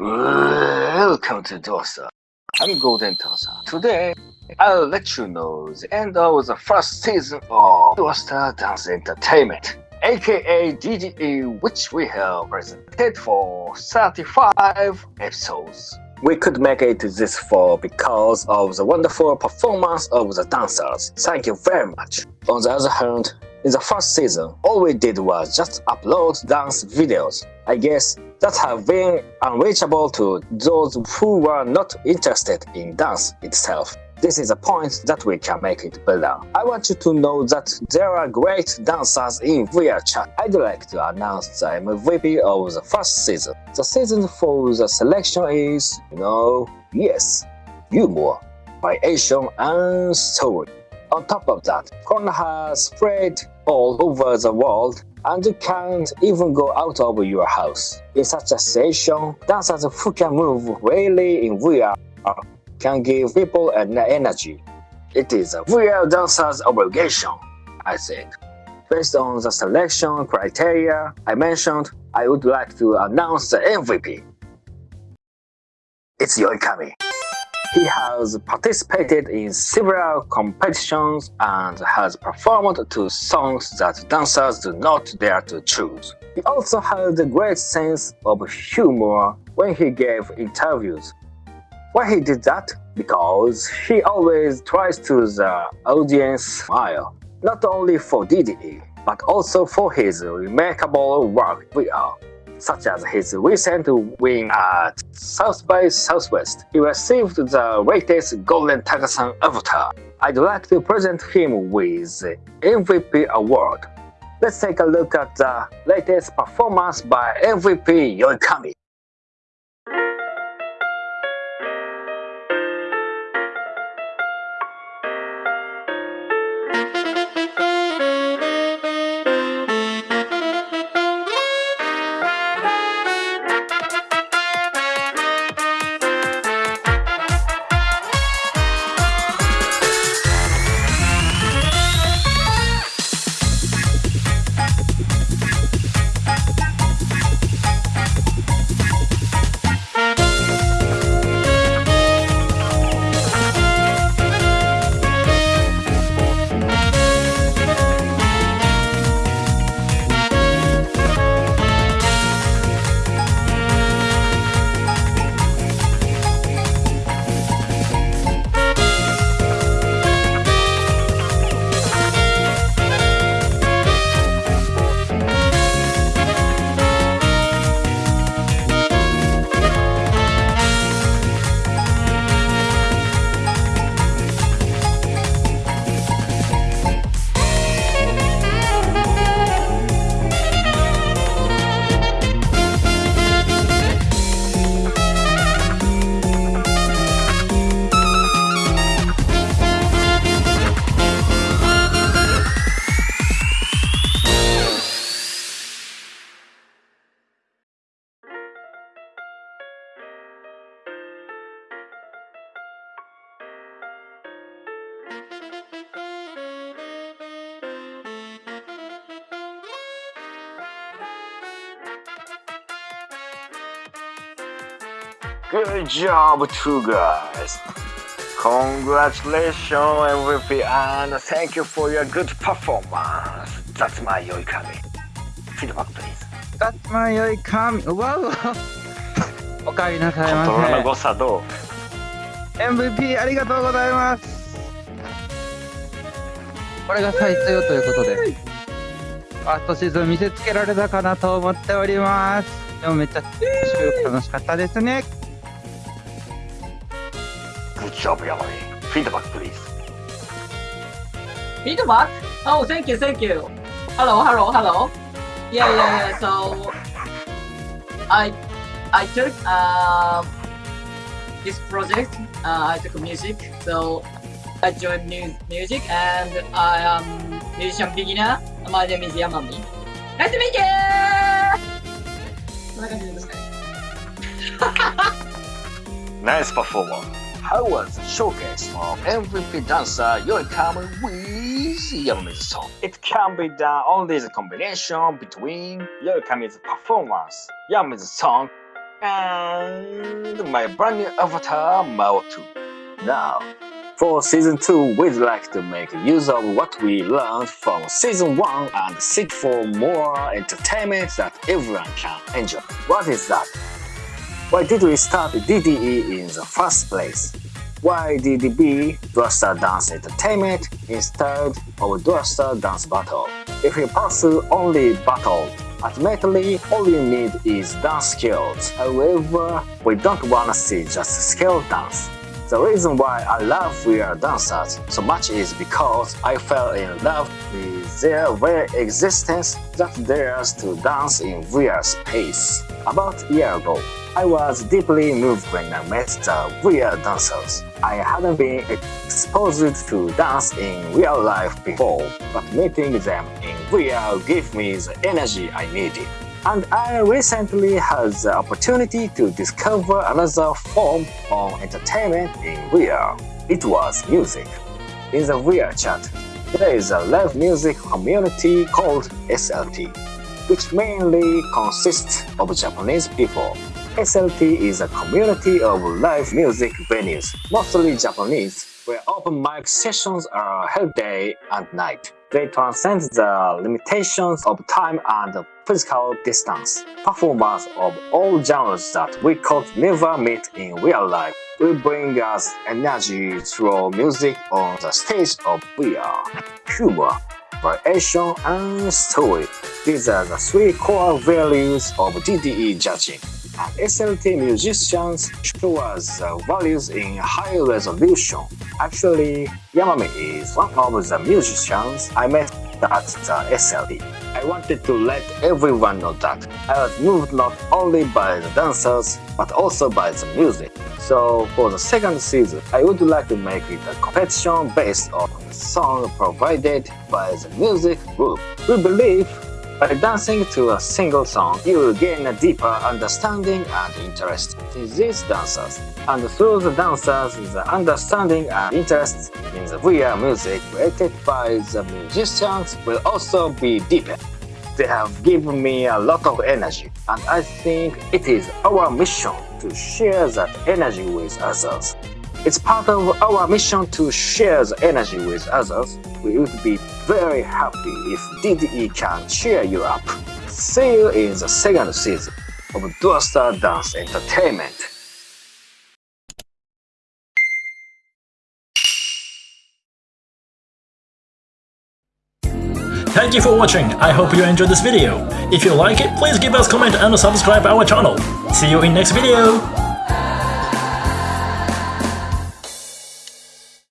Welcome to Dosa. I'm Golden Tosa. Today, I'll let you know the end of the first season of Dosa Dance Entertainment, aka DDE, which we have presented for 35 episodes. We could make it this far because of the wonderful performance of the dancers. Thank you very much. On the other hand, in the first season, all we did was just upload dance videos. I guess that have been unreachable to those who were not interested in dance itself. This is a point that we can make it better. I want you to know that there are great dancers in VR chat. I'd like to announce the MVP of the first season. The season for the selection is, you know, yes, humor, variation and story. On top of that, Corona has spread all over the world and you can't even go out of your house. In such a situation, dancers who can move really in VR can give people an energy. It is a VR dancer's obligation, I think. Based on the selection criteria I mentioned, I would like to announce the MVP. It's Yoikami. He has participated in several competitions and has performed to songs that dancers do not dare to choose. He also has a great sense of humor when he gave interviews. Why he did that? Because he always tries to the audience smile, not only for DDE, but also for his remarkable work VR such as his recent win at South by Southwest. He received the latest Golden Tagasan avatar. I'd like to present him with MVP award. Let's take a look at the latest performance by MVP Yoikami. Good job, two guys. Congratulations, MVP, and thank you for your good performance. That's my Yoikami. Feedback, please. That's my Yoikami. うわうわ。おかえりなさいまコントロールのせ。誤差ど MVP ありがとうございます。これが最強ということで。ファーストシーズン見せつけられたかなと思っております。でもめっちゃ楽しかったですね。グィードバックプリーズフィードバックおー、センキューセンキューハローハローハローいやいやいや、そう I, I、I joined mu music, and I am musician beginner. My name is Yamami. Nice to meet you. こんな感じですかね。 Nice performance. How was the showcase of MVP dancer Yoikami with Yamami's song? It can be done only the combination between Yoikami's performance, Yamami's song, and my brand new avatar Mao 2. Now, for season 2, we'd like to make use of what we learned from season 1 and seek for more entertainment that everyone can enjoy. What is that? Why did we start DDE in the first place? Why DDE Dual Dance Entertainment instead of Dual Dance Battle? If you pursue only battle, ultimately all you need is dance skills. However, we don't wanna see just skill dance. The reason why I love VR dancers so much is because I fell in love with their very existence that dares to dance in VR space. About a year ago, I was deeply moved when I met the VR dancers. I hadn't been exposed to dance in real life before, but meeting them in VR gave me the energy I needed. And I recently had the opportunity to discover another form of entertainment in VR. It was music. In the VR chat, there is a live music community called SLT, which mainly consists of Japanese people. SLT is a community of live music venues, mostly Japanese, where open mic sessions are held day and night. They transcend the limitations of time and physical distance. Performers of all genres that we could never meet in real life will bring us energy through music on the stage of VR. Humor, variation, and story. These are the three core values of DDE judging. SLT musicians show us the values in high resolution. Actually, Yamame is one of the musicians I met at the SLT. I wanted to let everyone know that I was moved not only by the dancers, but also by the music. So for the second season, I would like to make it a competition based on the song provided by the music group. We believe by dancing to a single song, you will gain a deeper understanding and interest in these dancers. And through the dancers, the understanding and interest in the VR music created by the musicians will also be deepened. They have given me a lot of energy, and I think it is our mission to share that energy with others. It's part of our mission to share the energy with others. We would be very happy if DDE can cheer you up. See you in the second season of Dual Star Dance Entertainment. Thank you for watching, I hope you enjoyed this video. If you like it, please give us comment and subscribe our channel. See you in next video!